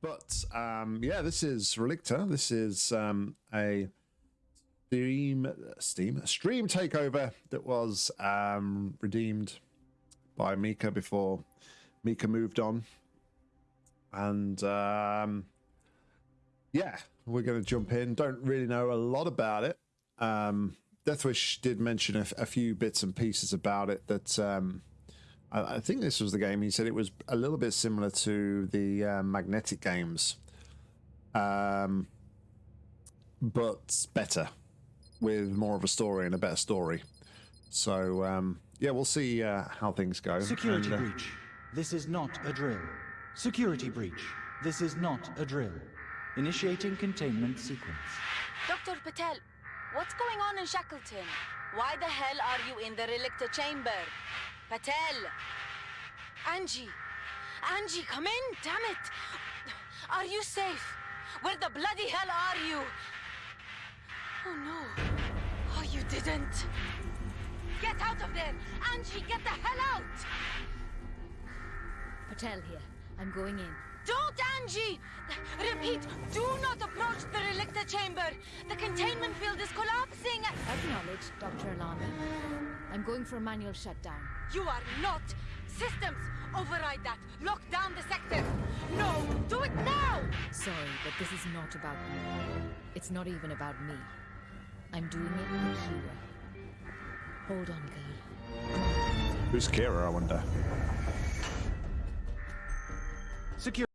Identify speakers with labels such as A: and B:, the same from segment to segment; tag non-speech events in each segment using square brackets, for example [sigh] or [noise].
A: but um, yeah, this is Relicta. This is um, a Steam, Steam, stream takeover that was um, redeemed by Mika before Mika moved on, and um, yeah, we're going to jump in. Don't really know a lot about it. Um, Deathwish did mention a, a, few bits and pieces about it that um, I, I, think this was the game. He said it was a little bit similar to the uh, Magnetic games, um, but better with more of a story and a better story. So um, yeah, we'll see uh, how things go.
B: Security and, uh, breach. This is not a drill. Security breach. This is not a drill. Initiating containment sequence.
C: Dr. Patel, what's going on in Shackleton? Why the hell are you in the Relicta chamber? Patel! Angie! Angie, come in, damn it! Are you safe? Where the bloody hell are you? Oh no. Oh, you didn't. Get out of there! Angie, get the hell out!
D: Patel here. I'm going in.
C: Don't, Angie! Repeat, do not approach the Relicta chamber. The containment field is collapsing.
D: Acknowledged, Dr. Alana. I'm going for a manual shutdown.
C: You are not. Systems, override that. Lock down the sector. No, do it now!
D: Sorry, but this is not about me. It's not even about me. I'm doing it with Kira. Hold on, girl.
A: Who's Kira, I wonder?
B: Secure.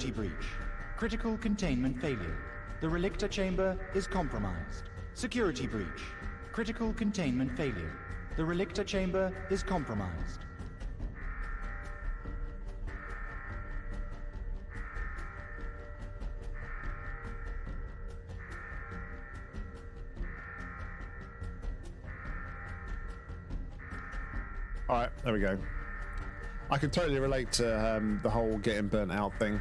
B: Security breach. Critical containment failure. The Relicta chamber is compromised. Security breach. Critical containment failure. The Relicta chamber is compromised.
A: All right, there we go. I can totally relate to um, the whole getting burnt out thing.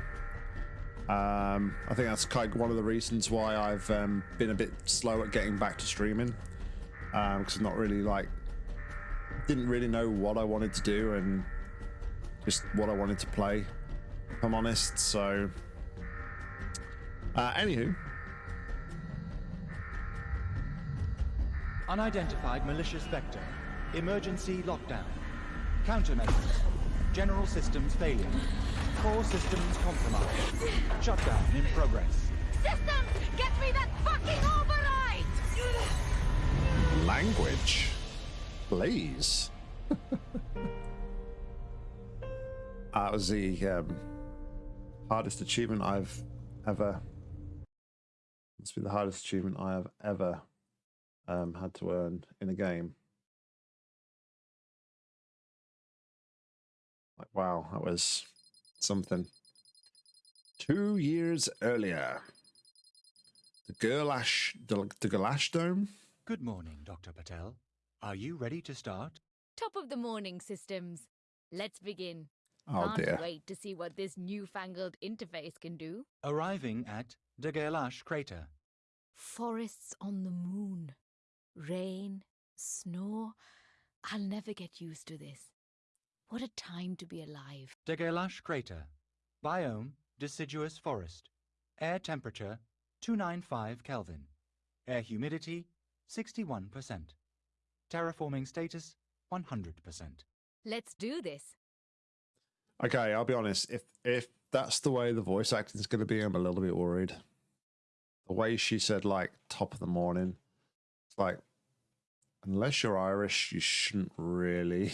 A: Um, I think that's kind of one of the reasons why I've um, been a bit slow at getting back to streaming because um, I'm not really like didn't really know what I wanted to do and just what I wanted to play. If I'm honest, so uh, anywho.
B: Unidentified malicious vector. Emergency lockdown. Countermeasures. General systems failure. Core systems compromised. Shutdown in progress.
C: Systems! Get me that fucking override!
A: Language. Please. [laughs] that was the um, hardest achievement I've ever. Must be the hardest achievement I have ever um, had to earn in a game. Like, wow, that was something. Two years earlier, the Gerlache, the, the Gerlache Dome.
B: Good morning, Dr. Patel. Are you ready to start?
D: Top of the morning, systems. Let's begin.
A: Oh
D: Can't
A: dear.
D: wait to see what this newfangled interface can do.
B: Arriving at the Gerlache crater.
D: Forests on the moon. Rain, snow. I'll never get used to this. What a time to be alive.
B: Gerlache crater. Biome, deciduous forest. Air temperature, 295 Kelvin. Air humidity, 61%. Terraforming status, 100%.
D: Let's do this.
A: Okay, I'll be honest. If if that's the way the voice acting is going to be, I'm a little bit worried. The way she said, like top of the morning, it's like, unless you're Irish, you shouldn't really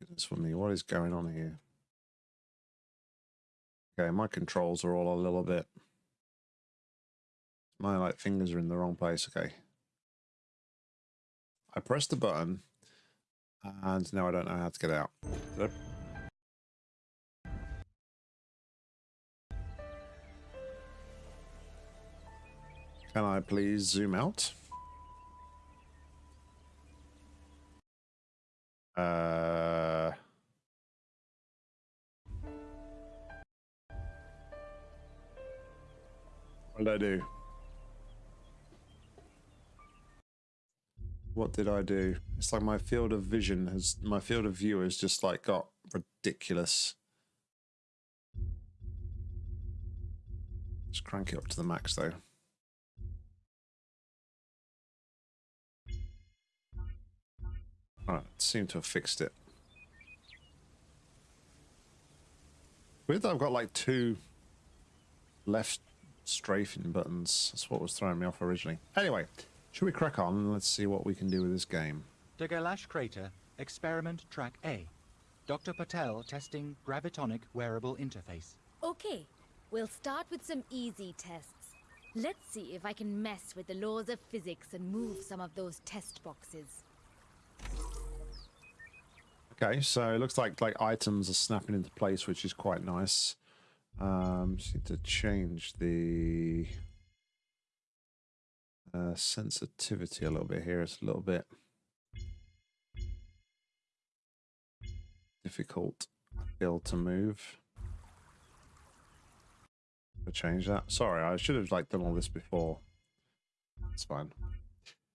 A: Goodness for me, what is going on here? Okay, my controls are all a little bit... My like fingers are in the wrong place. Okay. I pressed the button and now I don't know how to get out. Can I please zoom out? Uh. What did I do? What did I do? It's like my field of vision has, my field of view has just like got ridiculous. Just crank it up to the max though. Alright, seem to have fixed it. Weird that I've got like two left strafing buttons. That's what was throwing me off originally. Anyway, should we crack on and let's see what we can do with this game.
B: De Gerlache Crater, Experiment Track A. Dr. Patel testing gravitonic wearable interface.
D: Okay, we'll start with some easy tests. Let's see if I can mess with the laws of physics and move some of those test boxes.
A: Okay, so it looks like like items are snapping into place, which is quite nice. Um, just need to change the uh, sensitivity a little bit here. It's a little bit difficult able to move. To change that. Sorry, I should have like done all this before. It's fine.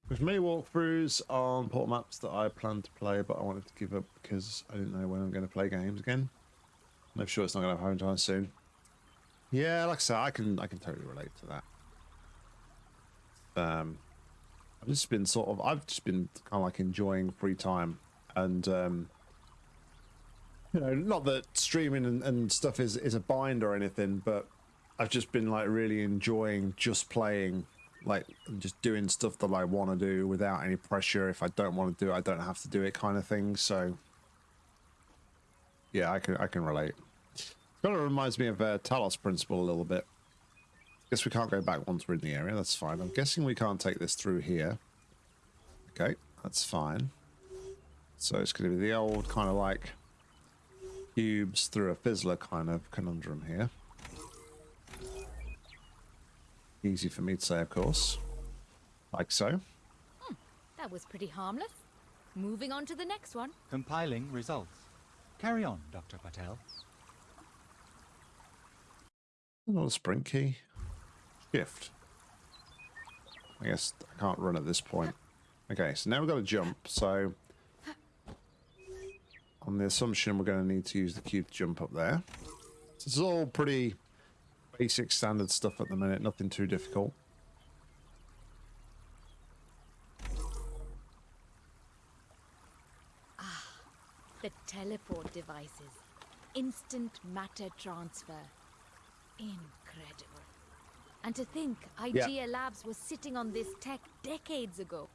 A: With many walkthroughs on port maps that I planned to play, but I wanted to give up because I didn't know when I'm going to play games again. I'm sure it's not going to happen time soon. Yeah, like I said, I can I can totally relate to that. Um, I've just been sort of I've just been kind of like enjoying free time, and um, you know, not that streaming and, and stuff is is a bind or anything, but I've just been like really enjoying just playing like just doing stuff that I want to do without any pressure. If I don't want to do it, I don't have to do it, kind of thing. So, yeah, I can I can relate. Kind of reminds me of uh, Talos Principle a little bit. Guess we can't go back once we're in the area. That's fine. I'm guessing we can't take this through here. Okay, that's fine. So it's going to be the old kind of like cubes through a fizzler kind of conundrum here. Easy for me to say, of course. Like so.
D: Hmm, that was pretty harmless. Moving on to the next one.
B: Compiling results. Carry on, Dr. Patel.
A: Not a sprint key. Shift. I guess I can't run at this point. Okay, so now we've got to jump, so... On the assumption we're going to need to use the cube to jump up there. So is all pretty basic standard stuff at the minute, nothing too difficult.
D: Ah, the teleport devices. Instant matter transfer. Incredible. And to think, IGA Labs was sitting on this tech decades ago.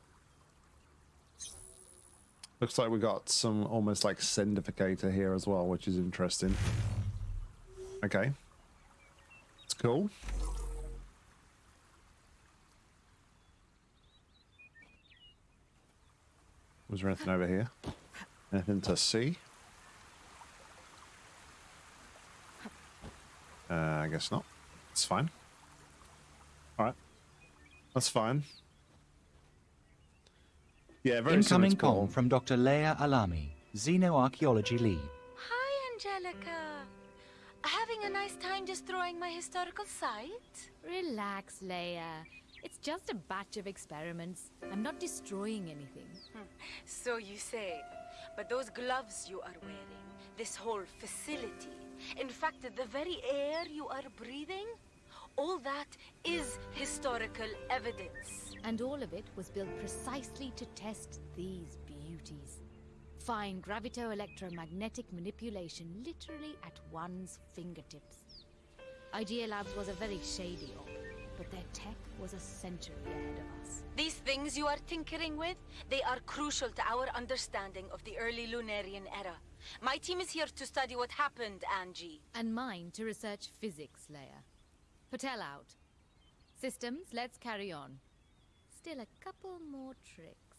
A: Looks like we got some almost like sendificator here as well, which is interesting. Okay. It's cool. Was there anything over here? Anything to see? Uh, I guess not. It's fine. Alright. That's fine. Yeah, very similar
B: Incoming call from Dr. Leia Alami, Xenoarchaeology Lead.
C: Hi, Angelica. Having a nice time destroying my historical site?
D: Relax, Leia. It's just a batch of experiments. I'm not destroying anything. Hmm.
C: So you say. But those gloves you are wearing, this whole facility, in fact, the very air you are breathing, all that is historical evidence.
D: And all of it was built precisely to test these beauties. Fine gravito-electromagnetic manipulation literally at one's fingertips. Idea Labs was a very shady org, but their tech was a century ahead of us.
C: These things you are tinkering with, they are crucial to our understanding of the early Lunarian era. My team is here to study what happened, Angie.
D: And mine to research physics, Leia. Patel out. Systems, let's carry on. Still a couple more tricks.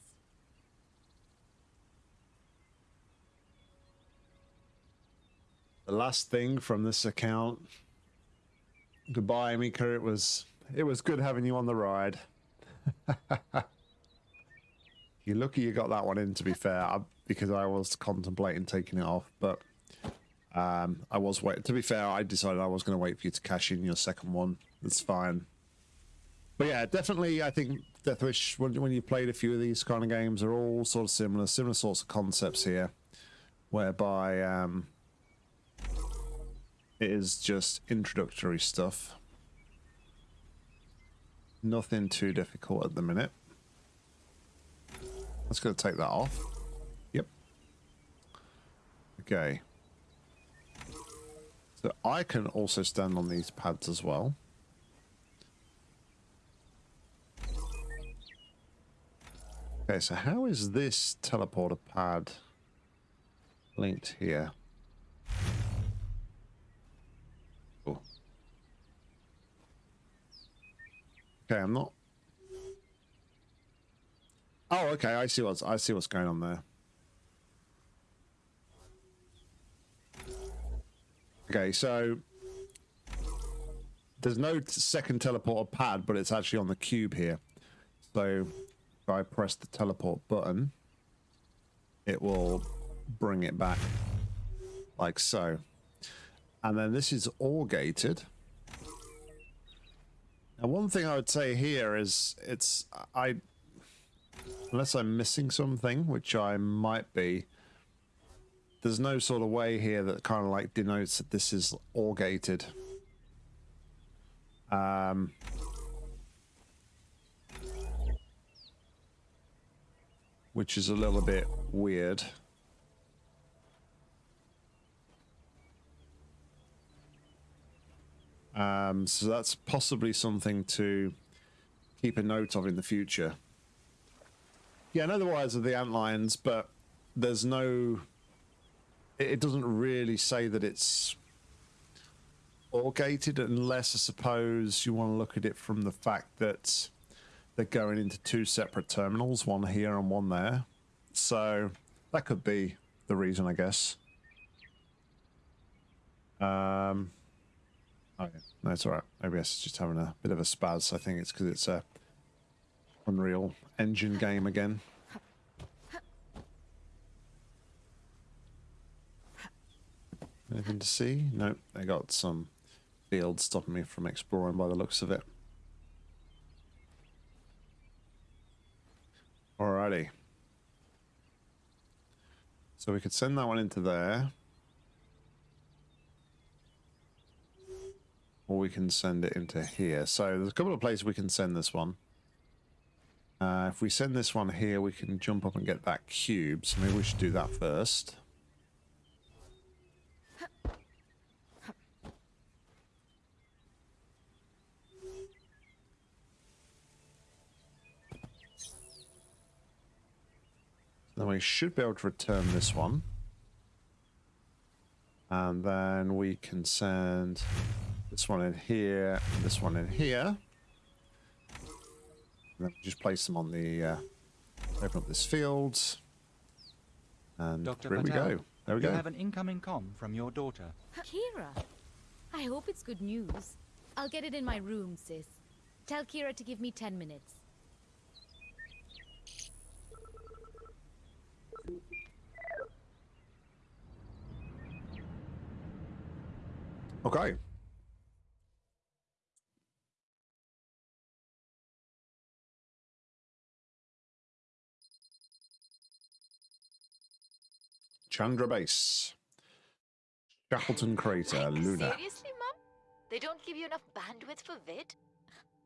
A: The last thing from this account. Goodbye, Mika. It was it was good having you on the ride. [laughs] You're lucky you got that one in, to be fair, I, because I was contemplating taking it off, but um, I was wait. To be fair, I decided I was going to wait for you to cash in your second one. That's fine. But yeah, definitely, I think Deathwish. When when you played a few of these kind of games, are all sort of similar, similar sorts of concepts here, whereby um, it is just introductory stuff. Nothing too difficult at the minute. Let's go take that off. Yep. Okay. So I can also stand on these pads as well. Okay, so how is this teleporter pad linked here? Okay, I'm not Oh, okay. I see what's I see what's going on there. Okay, so there's no second teleporter pad, but it's actually on the cube here. So if I press the teleport button, it will bring it back like so. And then this is all gated. Now, one thing I would say here is it's I unless I'm missing something, which I might be, there's no sort of way here that kind of like denotes that this is all gated. Um, which is a little bit weird. Um, so that's possibly something to keep a note of in the future. Yeah, I know the wires of the ant lions, but there's no. It, doesn't really say that it's all gated, unless I suppose you want to look at it from the fact that they're going into two separate terminals, one here and one there. So that could be the reason, I guess. Um. Oh no, it's all right. OBS is just having a bit of a spaz. I think it's because it's a Unreal Engine game again. Anything to see? Nope, they got some fields stopping me from exploring by the looks of it. Alrighty. So we could send that one into there. Or we can send it into here. So there's a couple of places we can send this one. Uh, if we send this one here, we can jump up and get that cube. So maybe we should do that first. Then we should be able to return this one. And then we can send this one in here, this one in here then just place them on the, uh, open up this field. And
B: Dr.
A: here
B: Patel,
A: we go. There we
B: you
A: go.
B: have an incoming com from your daughter.
D: Kira, I hope it's good news. I'll get it in my room, sis. Tell Kira to give me 10 minutes.
A: Okay. Chandra Base. Shackleton Crater,
E: Like,
A: Luna.
E: Seriously, Mum? They don't give you enough bandwidth for vid?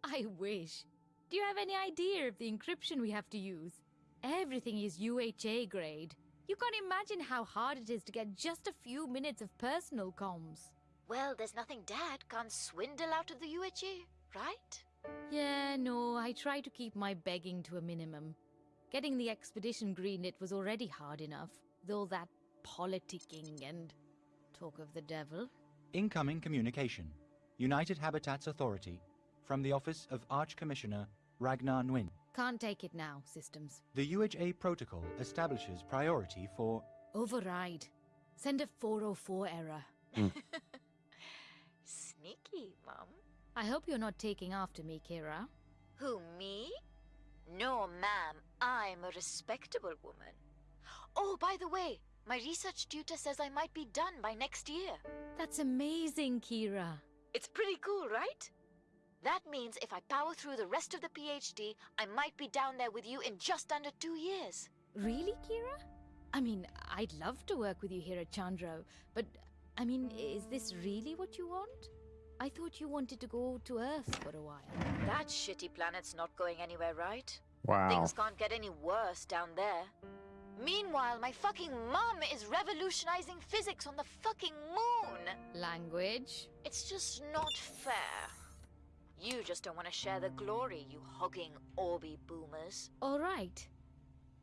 D: I wish. Do you have any idea of the encryption we have to use? Everything is UHA grade. You can't imagine how hard it is to get just a few minutes of personal comms.
E: Well, there's nothing Dad can't swindle out of the UHA, right?
D: Yeah, no, I try to keep my begging to a minimum. Getting the expedition greenlit was already hard enough, though that politicking and talk of the devil.
B: Incoming communication. United Habitats Authority. From the office of Arch Commissioner Ragnar Nguyen.
D: Can't take it now, systems.
B: The UHA protocol establishes priority for
D: Override. Send a 404 error. Hmm. [laughs]
E: Sneaky, Mum.
D: I hope you're not taking after me, Kira.
E: Who, me? No, ma'am. I'm a respectable woman. Oh, by the way, my research tutor says I might be done by next year.
D: That's amazing, Kira.
E: It's pretty cool, right? That means if I power through the rest of the PhD, I might be down there with you in just under two years.
D: Really, Kira? I mean, I'd love to work with you here at Chandra, but I mean, is this really what you want? I thought you wanted to go to Earth for a while.
E: That shitty planet's not going anywhere, right?
A: Wow.
E: Things can't get any worse down there. Meanwhile, my fucking mom is revolutionizing physics on the fucking moon.
D: Language?
E: It's just not fair. You just don't want to share the glory, you hogging Orby boomers.
D: All right.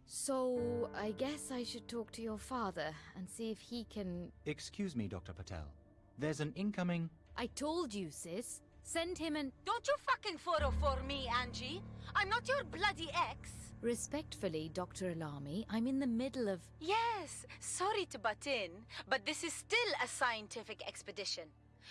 D: So, I guess I should talk to your father and see if he can.
B: Excuse me, Dr. Patel. There's an incoming.
D: I told you, sis. Send him and.
C: Don't you fucking 404 me, Angie. I'm not your bloody ex.
D: Respectfully, Dr. Alami, I'm in the middle of.
C: Yes, sorry to butt in, but this is still a scientific expedition.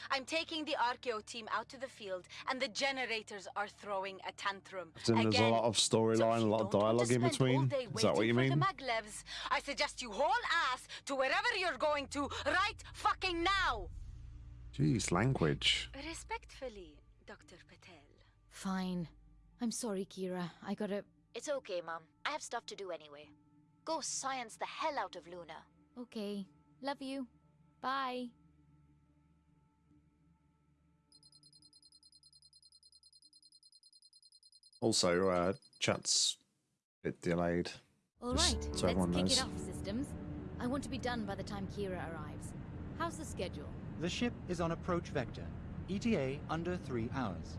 C: I'm taking the Archeo team out to the field, and the generators are throwing a tantrum.
A: Then there's a lot of
C: So
A: storyline, a lot of dialogue in between. Is that what you mean?
C: The maglevs, I suggest you haul ass to wherever you're going to right fucking now.
A: Jeez, language.
C: Respectfully, Dr. Patel.
D: Fine. I'm sorry, Kira. I gotta.
E: It's okay, Mom. I have stuff to do anyway. Go science the hell out of Luna.
D: Okay. Love you. Bye.
A: Also, uh, chat's a bit delayed.
D: All right,
A: so
D: let's
A: everyone
D: kick
A: knows.
D: it off, systems. I want to be done by the time Kira arrives. How's the schedule?
B: The ship is on approach vector. ETA under three hours.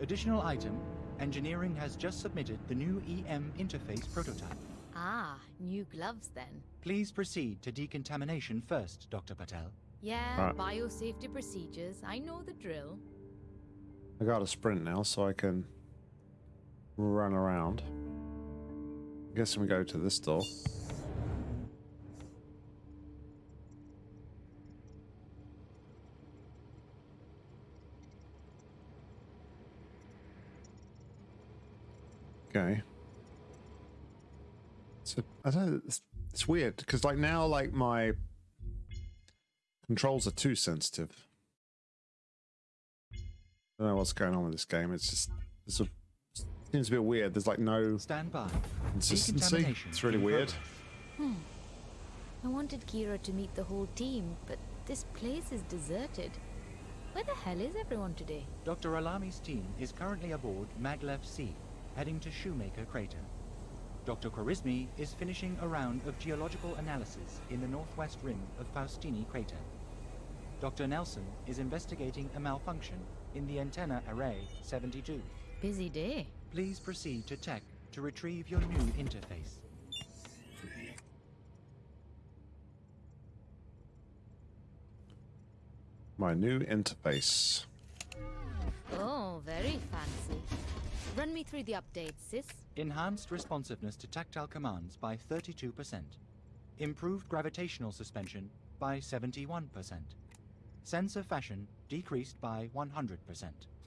B: Additional item Engineering has just submitted the new EM interface prototype.
D: Ah, new gloves then.
B: Please proceed to decontamination first, Dr. Patel.
D: Yeah,
A: Right.
D: biosafety procedures. I know the drill.
A: I got a sprint now, so I can run around. I guess we go to this door. Okay. So I don't. know, It's, it's weird because like now, like my controls are too sensitive. I don't know what's going on with this game. It's just it's a seems a bit weird. There's like no
B: Stand by.
A: consistency. It's really weird.
B: progress.
D: I wanted Kira to meet the whole team, but this place is deserted. Where the hell is everyone today?
B: Dr. Alami's team is currently aboard Maglev C, heading to Shoemaker Crater. Dr. Khwarizmi is finishing a round of geological analysis in the northwest rim of Faustini Crater. Dr. Nelson is investigating a malfunction in the antenna array 72.
D: Busy day.
B: Please proceed to tech to retrieve your new interface.
A: My new interface.
D: Oh, very fancy. Run me through the updates, sis.
B: Enhanced responsiveness to tactile commands by 32%. Improved gravitational suspension by 71%. Sensor fashion decreased by 100%.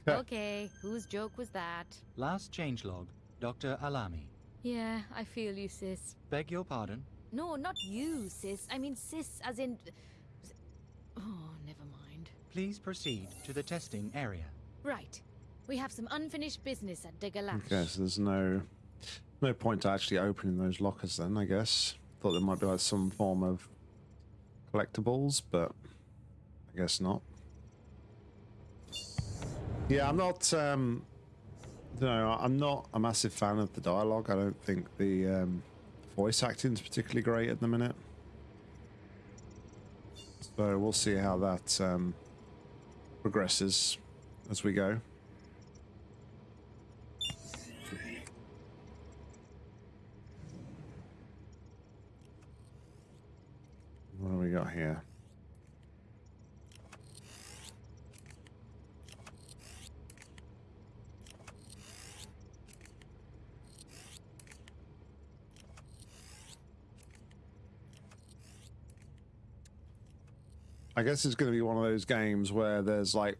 D: Okay, whose joke was that?
B: Last changelog, Dr. Alami.
D: Yeah, I feel you, sis.
B: Beg your pardon?
D: No, not you, sis. I mean, sis as in. Oh, never mind.
B: Please proceed to the testing area.
D: Right. We have some unfinished business at De Gerlache.
A: Okay, so there's no no point to actually opening those lockers then, I guess. Thought there might be like some form of collectibles, but I guess not. Yeah, I'm not um know, I'm not a massive fan of the dialogue. I don't think the um voice acting is particularly great at the minute. So we'll see how that um progresses as we go. What do we got here? I guess it's going to be one of those games where there's like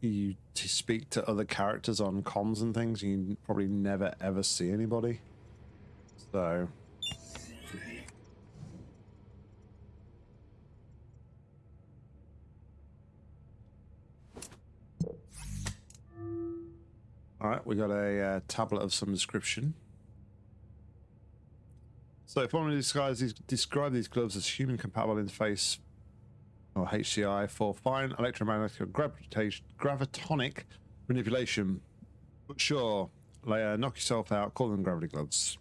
A: you speak to other characters on comms and things, and you probably never ever see anybody. So. We got a uh, tablet of some description. So, if one describes these, describe these gloves as human compatible interface or HCI for fine electromagnetic gravitonic manipulation. But sure, Leia, knock yourself out, call them gravity gloves.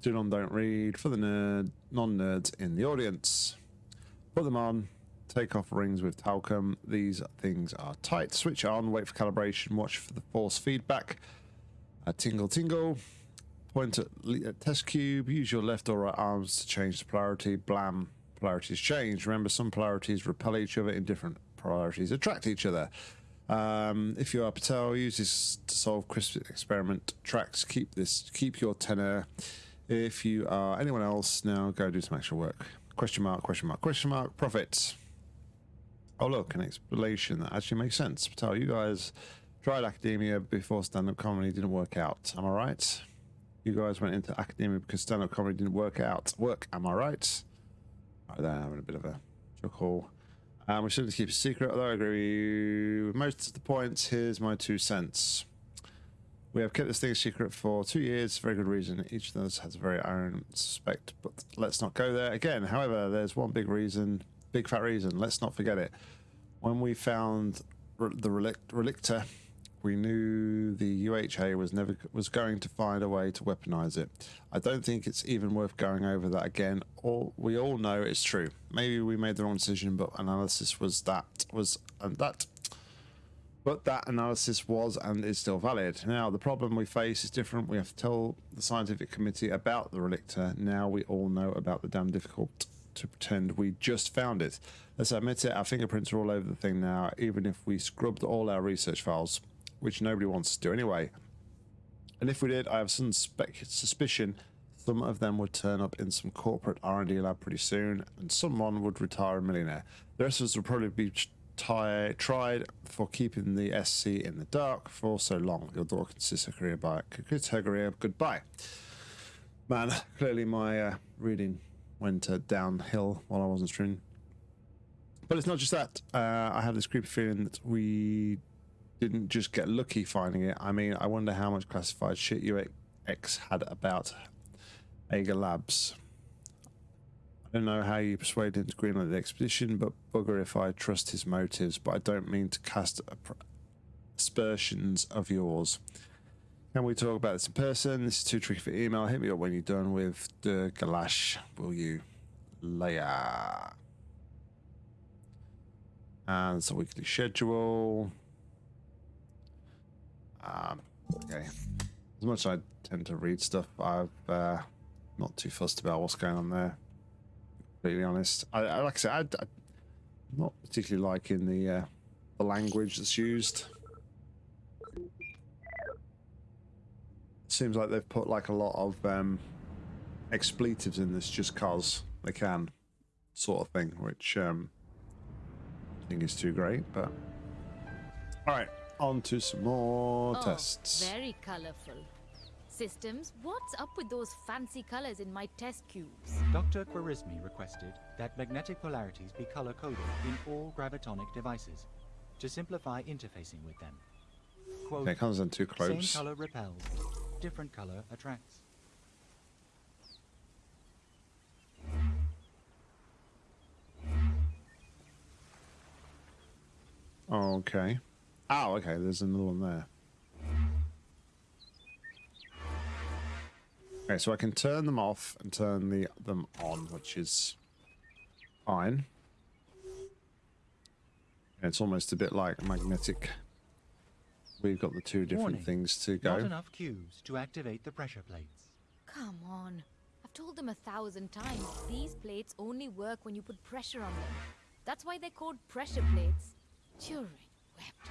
A: Do on, don't read for the nerd, non nerds in the audience. Put them on, take off rings with talcum. These things are tight. Switch on, wait for calibration, watch for the force feedback. A tingle tingle. Point at, at test cube, use your left or right arms to change the polarity. Blam, polarities change. Remember, some polarities repel each other in different polarities attract each other. Um, if you are Patel, use this to solve crisp experiment tracks. Keep this, keep your tenor. If you are anyone else, now go do some actual work. Question mark, question mark, question mark, profits. Oh, look, an explanation that actually makes sense. Patel, you guys tried academia before stand up comedy didn't work out. Am I right? You guys went into academia because stand up comedy didn't work out. Work, am I right? Right there, having a bit of a chuckle. Um, we should keep a secret, although I agree with most of the points. Here's my two cents. We have kept this thing secret for two years, very good reason. Each of us has a very own suspect, but let's not go there again. However, there's one big reason, big fat reason. Let's not forget it. When we found the relict, relictor, we knew the UHA was never was going to find a way to weaponize it. I don't think it's even worth going over that again. All we all know it's true. Maybe we made the wrong decision, but analysis was that was and that but that analysis was and is still valid. Now, the problem we face is different. We have to tell the scientific committee about the relictor. Now we all know about the damn difficult to pretend we just found it. Let's admit it, our fingerprints are all over the thing now, even if we scrubbed all our research files, which nobody wants to do anyway. And if we did, I have some suspicion some of them would turn up in some corporate R&D lab pretty soon, and someone would retire a millionaire. The rest of us would probably be tried for keeping the SC in the dark for so long. Your door consists of career by career goodbye. Man, clearly my uh, reading went uh, downhill while I wasn't streaming. But it's not just that. Uh, I have this creepy feeling that we didn't just get lucky finding it. I mean, I wonder how much classified shit UX had about Ager Labs. I don't know how you persuaded him to greenlight the expedition, but bugger if I trust his motives. But I don't mean to cast aspersions of yours. Can we talk about this in person? This is too tricky for email. Hit me up when you're done with the Gerlache, will you? Leia. And a weekly schedule. Um, okay. As much as I tend to read stuff, I've uh, not too fussed about what's going on there completely honest. I, I like I said, I, am not particularly liking the uh, the language that's used. Seems like they've put like a lot of um, expletives in this just cause they can, sort of thing, which um, I think is too great. But all right, on to some more
D: oh,
A: tests.
D: Very colourful. Systems, what's up with those fancy colors in my test cubes?
B: Dr. Khwarizmi requested that magnetic polarities be color-coded in all gravitonic devices to simplify interfacing with them.
A: Quote, okay, comes in too close.
B: Same color repels, different color attracts.
A: Okay. Oh, okay, there's another one there. Okay, so I can turn them off and turn the them on, which is fine. And it's almost a bit like magnetic. We've got the two different
B: Warning.
A: things to go.
B: Not enough cues to activate the pressure plates.
D: Come on. I've told them a thousand times. These plates only work when you put pressure on them. That's why they're called pressure plates. Turing wept.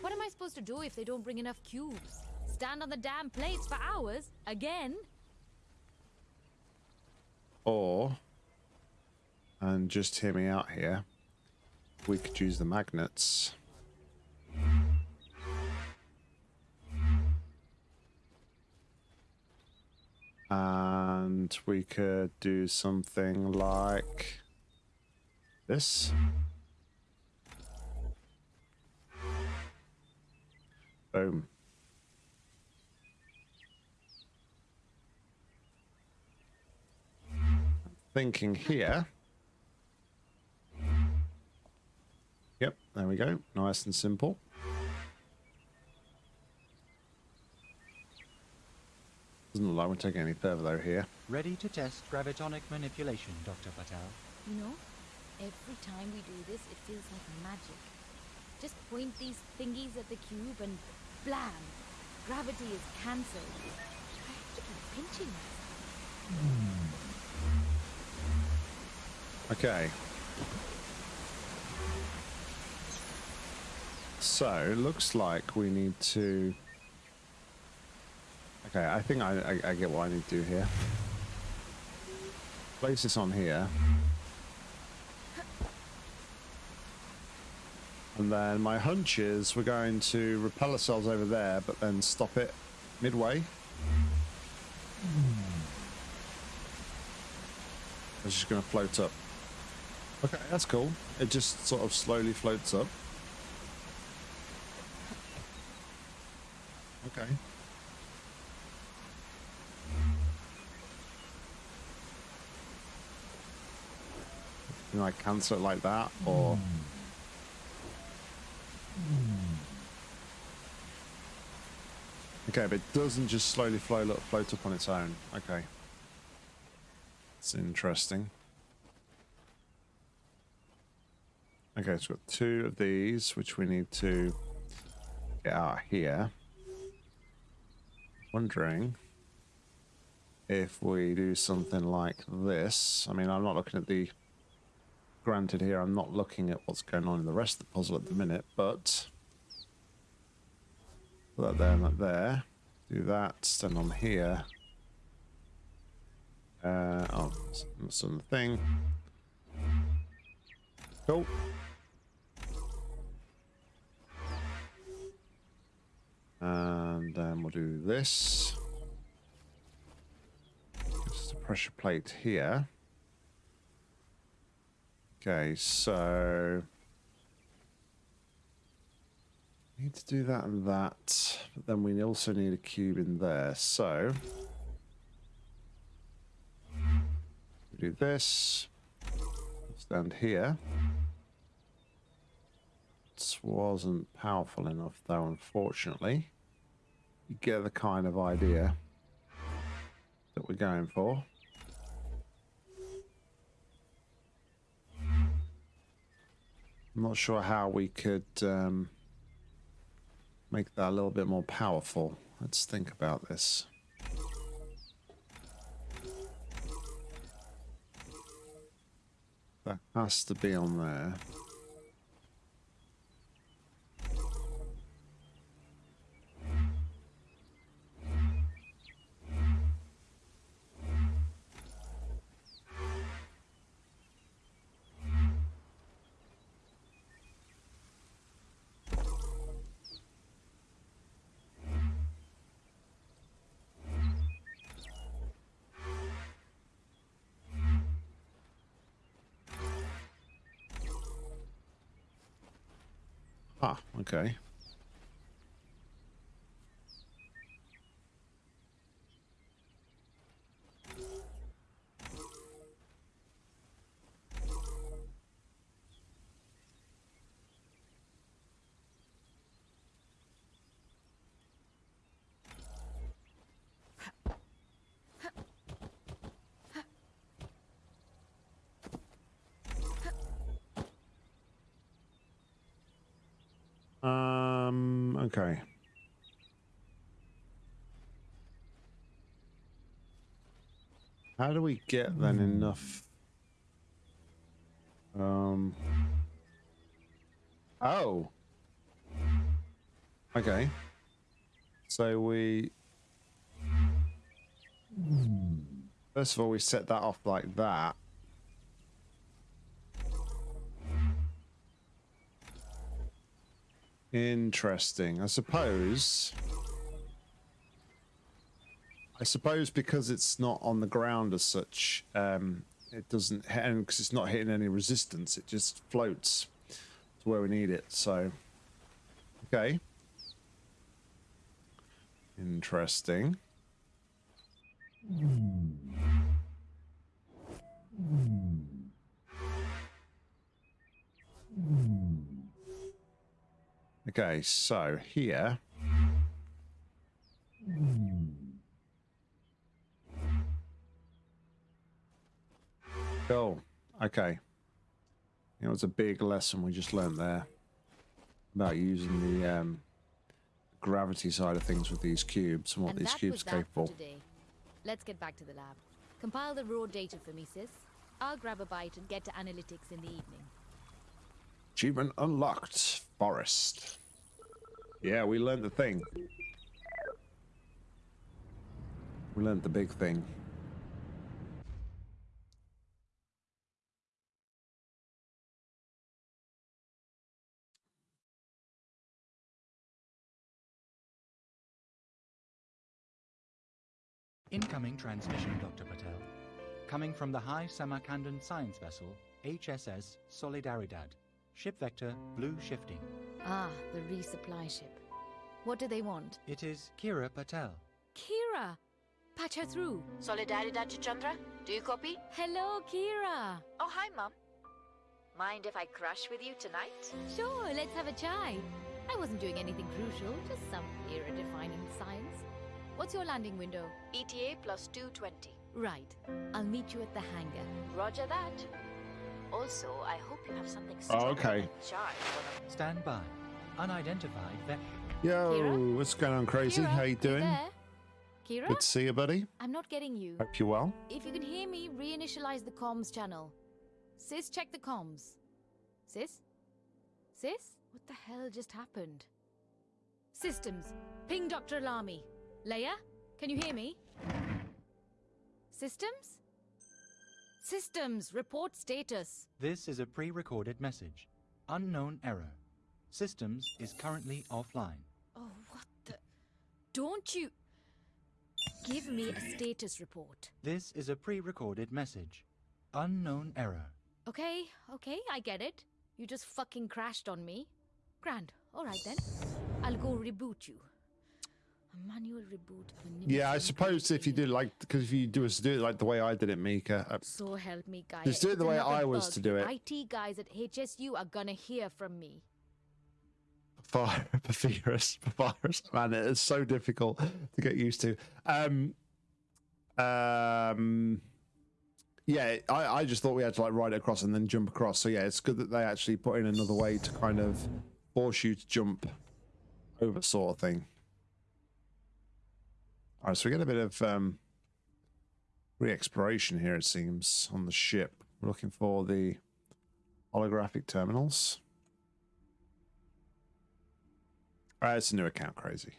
D: What am I supposed to do if they don't bring enough cubes? Stand on the damn plates for hours? Again?
A: Or, and just hear me out here, we could use the magnets. And we could do something like this. Boom. Thinking here. Yep, there we go. Nice and simple. Doesn't look like we're taking any further though here.
B: Ready to test gravitonic manipulation, Dr. Patel.
D: You know, every time we do this, it feels like magic. Just point these thingies at the cube and blam! Gravity is cancelled. I have to keep pinching myself.
A: Okay. So, it looks like we need to... Okay, I think I, I, I get what I need to do here. Place this on here. And then my hunch is we're going to repel ourselves over there, but then stop it midway. It's just going to float up. Okay, that's cool. It just sort of slowly floats up. Okay. Can I cancel it like that, or? Okay, but it doesn't just slowly float up on its own. Okay. It's interesting. Okay, so we've got two of these, which we need to get out here. Wondering if we do something like this. I mean, I'm not looking at the... Granted here, I'm not looking at what's going on in the rest of the puzzle at the minute, but... Put that there and that there. Do that, stand on here. Uh, oh, some thing. Cool. And then we'll do this. Just a pressure plate here. Okay, so need to do that and that, but then we also need a cube in there. So we do this. Stand here. This wasn't powerful enough though, unfortunately. You get the kind of idea that we're going for. I'm not sure how we could um, make that a little bit more powerful. Let's think about this. That has to be on there. Ah, okay. Um, okay. How do we get then enough? Um. Oh. Okay. So we. First of all, we set that off like that. Interesting. I suppose I suppose because it's not on the ground as such, um, it doesn't, and because it's not hitting any resistance, it just floats to where we need it. So, okay. Interesting. Okay, so here. Cool. Okay. You know, it's a big lesson we just learned there about using the um, gravity side of things with these cubes and what
D: and
A: these cubes are capable.
D: today. Let's get back to the lab. Compile the raw data for me, sis. I'll grab a bite and get to analytics in the evening.
A: Achievement unlocked. Forest. Yeah, we learned the thing. We learned the big thing.
B: Incoming transmission, Dr. Patel. Coming from the High Samarkandan science vessel, HSS Solidaridad. Ship vector, blue shifting.
D: Ah, the resupply ship. What do they want?
B: It is Kira Patel.
D: Kira! Patch her through.
E: Solidaridad to Chandra? Do you copy?
D: Hello, Kira!
E: Oh, hi, Mom. Mind if I crush with you tonight?
D: Sure, let's have a chai. I wasn't doing anything crucial, just some era-defining science. What's your landing window?
E: ETA plus 220.
D: Right. I'll meet you at the hangar.
E: Roger that. Also, I hope you have something
A: Oh, okay.
E: and charged.
B: Stand by. Unidentified vector.
A: Yo,
D: Kira?
A: what's going on, crazy?
D: Kira,
A: How you
D: you
A: doing?
D: there? Kira?
A: Good to see you, buddy.
D: I'm not getting you.
A: Hope you're well.
D: If you can hear me, reinitialize the comms channel. Sis, check the comms. Sis? Sis? What the hell just happened? Systems. Ping Dr. Alami. Leia? Can you hear me? Systems? Systems. Report status.
B: This is a pre-recorded message. Unknown error. Systems is currently offline.
D: Oh, what the... Don't you... Give me a status report.
B: This is a pre-recorded message. Unknown error.
D: Okay, okay, I get it. You just fucking crashed on me. Grand. All right then. I'll go reboot you. A manual reboot.
A: Yeah, I suppose if you did like, because if you do us do it like the way I did it, Mika. Uh,
D: So help me, guys.
A: Just do it the way I was to do it.
D: IT guys at HSU are gonna hear from me.
A: Papyrus, [laughs] Papyrus, Papyrus. Man, it is so difficult to get used to. Um, um, yeah, I, I just thought we had to like ride it across and then jump across. So yeah, it's good that they actually put in another way to kind of force you to jump over, sort of thing. All right, so we get a bit of um, re-exploration here. It seems on the ship. We're looking for the holographic terminals. Uh, it's a new account, crazy.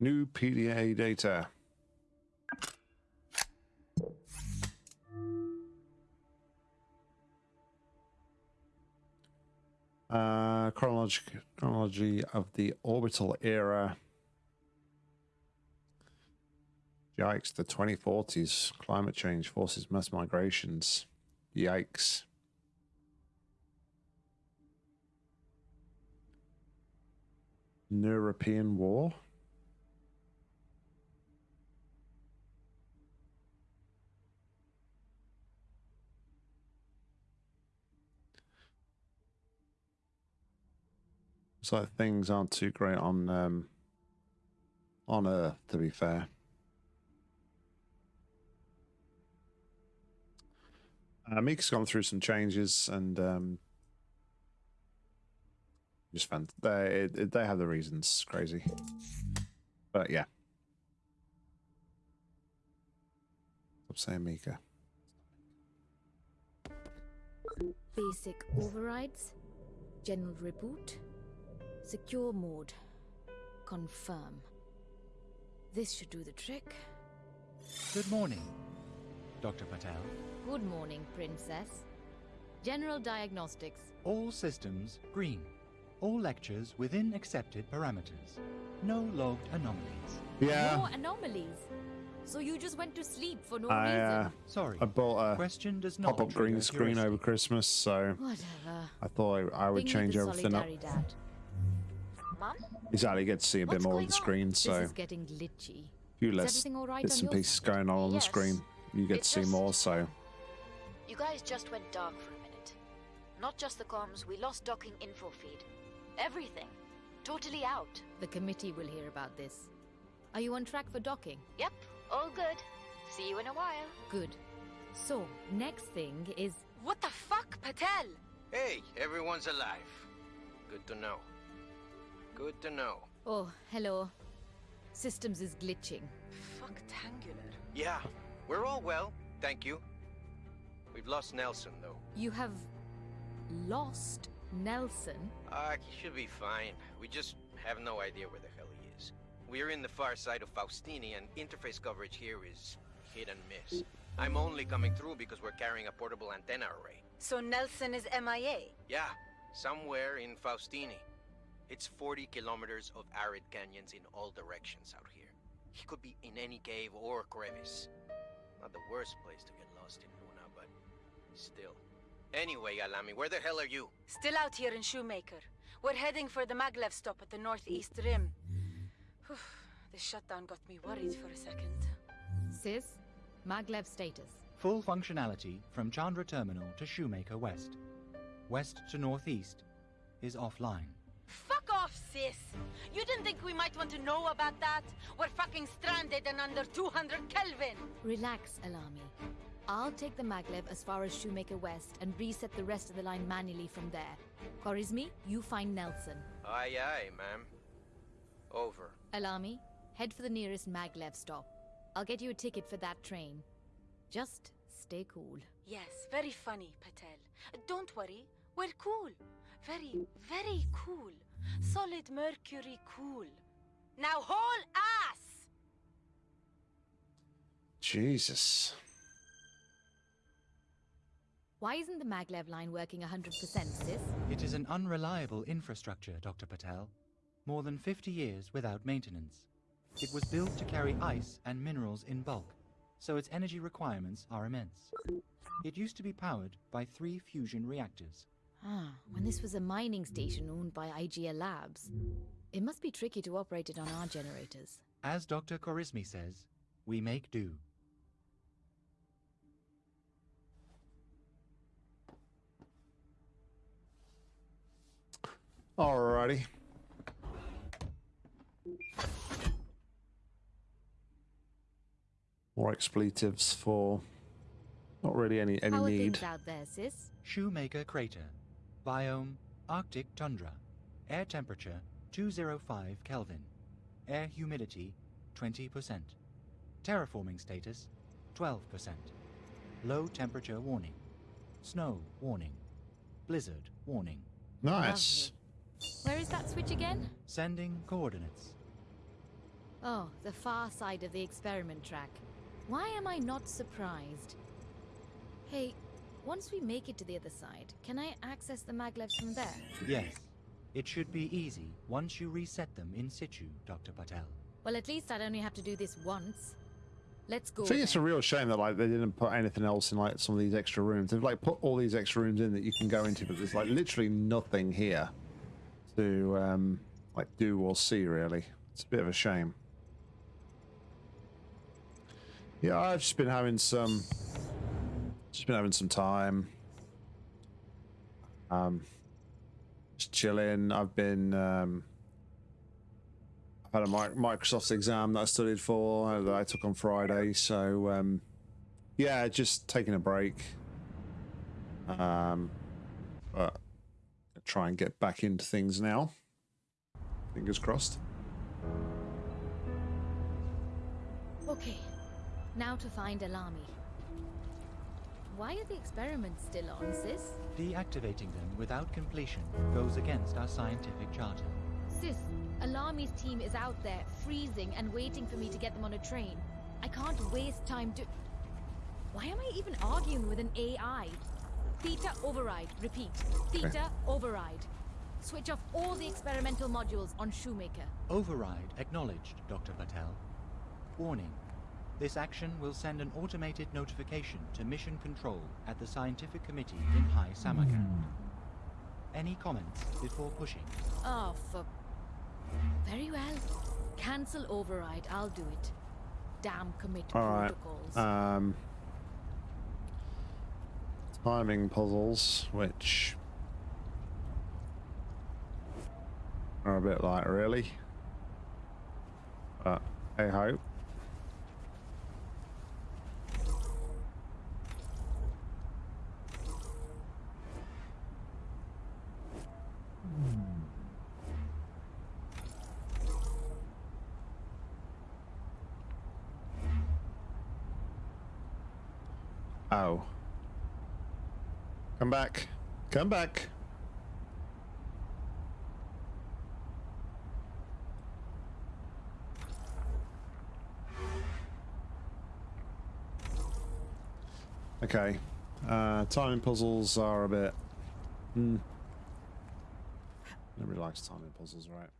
A: New PDA data. Uh, chronology, chronology of the orbital era. Yikes, the 2040s. Climate change forces mass migrations. Yikes. European War. So things aren't too great on um, on Earth, to be fair. Uh, Mika's gone through some changes and um, just fan. They it, it- they have the reasons. Crazy, but yeah. Stop saying Mika.
D: Basic overrides. General reboot. Secure mode. Confirm. This should do the trick.
B: Good morning, Dr. Patel.
D: Good morning, Princess. General diagnostics.
B: All systems green. All lectures within accepted parameters. No logged anomalies.
A: Yeah,
D: No anomalies. So you just went to sleep for no
A: I
D: reason.
A: uh,
B: Sorry.
A: I bought a
B: Question does not
A: pop-up green screen
B: heuristic.
A: over Christmas, so
D: Whatever.
A: I thought I, I would
D: Bring me
A: change everything up.
D: Solidaridad.
E: Mum?
A: Exactly, get to see a bit more of the
E: on?
A: screen,
D: This
A: so
D: is getting glitchy.
A: few less
D: everything all right
A: bits and pieces
D: side?
A: going on on the screen. You get
E: It
A: to see
E: just-
A: more, so
E: You guys just went dark for a minute. Not just the comms, we lost docking info feed. Everything. Totally out.
D: The committee will hear about this. Are you on track for docking?
E: Yep, all good. See you in a while.
D: Good. So, next thing is
C: What the fuck, Patel?
F: Hey, everyone's alive. Good to know. Good to know.
D: Oh, hello. Systems is glitching.
C: Fucktangular.
F: Yeah, we're all well, thank you. We've lost Nelson, though.
D: You have lost Nelson.
F: Ah, he should be fine. We just have no idea where the hell he is. We're in the far side of Faustini, and interface coverage here is hit and miss. I'm only coming through because we're carrying a portable antenna array.
C: So Nelson is MIA.
F: Yeah, somewhere in Faustini. It's 40 kilometers of arid canyons in all directions out here. He could be in any cave or crevice. Not the worst place to get lost in Luna, but still. Anyway, Alami, where the hell are you?
C: Still out here in Shoemaker. We're heading for the Maglev stop at the northeast rim. Whew, this shutdown got me worried for a second.
D: Sis, Maglev status.
B: Full functionality from Chandra Terminal to Shoemaker West. West to northeast is offline.
C: Fuck off, sis! You didn't think we might want to know about that? We're fucking stranded and under 200 Kelvin!
D: Relax, Alami. I'll take the maglev as far as Shoemaker West and reset the rest of the line manually from there. Khwarizmi, you find Nelson.
F: Aye, aye, ma'am. Over.
D: Alami, head for the nearest maglev stop. I'll get you a ticket for that train. Just stay cool.
C: Yes, very funny, Patel. Don't worry, we're cool. Very, very cool. Solid mercury cool. Now haul ass!
A: Jesus.
D: Why isn't the maglev line working 100%, sis?
B: It is an unreliable infrastructure, Dr. Patel. More than 50 years without maintenance. It was built to carry ice and minerals in bulk, so its energy requirements are immense. It used to be powered by three fusion reactors.
D: Ah, when this was a mining station owned by IGL Labs. It must be tricky to operate it on our generators.
B: As Dr. Khwarizmi says, we make do.
A: Alrighty. More expletives for not really any any
D: How are
A: need.
D: things out there, sis?
B: Shoemaker Crater. Biome Arctic Tundra. Air temperature 205 Kelvin. Air humidity 20%. Terraforming status 12%. Low temperature warning. Snow warning. Blizzard warning.
A: Nice.
D: Where is that switch again?
B: Sending coordinates.
D: Oh, the far side of the experiment track. Why am I not surprised? Hey, once we make it to the other side, can I access the maglevs from there?
B: Yes. It should be easy once you reset them in situ, Dr. Patel.
D: Well, at least I'd only have to do this once. Let's go.
A: I think it's a real shame that like they didn't put anything else in like some of these extra rooms. They've like put all these extra rooms in that you can go into, but there's like literally nothing here to um like do or see really. It's a bit of a shame. Yeah, I've just been having some just been having some time. Um just chilling. I've been um I've had a Microsoft exam that I studied for uh, that I took on Friday. So um, yeah, just taking a break. Um, but try and get back into things now. Fingers crossed.
D: Okay, Now to find Alami. Why are the experiments still on, sis?
B: Deactivating them without completion goes against our scientific charter.
D: Sis, Alami's team is out there, freezing and waiting for me to get them on a train. I can't waste time to... Why am I even arguing with an AI? Theta override. Repeat. Theta [laughs] override. Switch off all the experimental modules on Shoemaker.
B: Override acknowledged, Dr. Patel. Warning. This action will send an automated notification to Mission Control at the Scientific Committee in High Samarkand. Any comments before pushing?
D: Oh, for... Very well. Cancel override. I'll do it. Damn commit
A: All right.
D: protocols.
A: Um, timing puzzles, which are a bit like really, but hey ho. Oh. Come back. Come back. Okay. Uh, timing puzzles are a bit. Hmm. Nobody likes timing puzzles, right?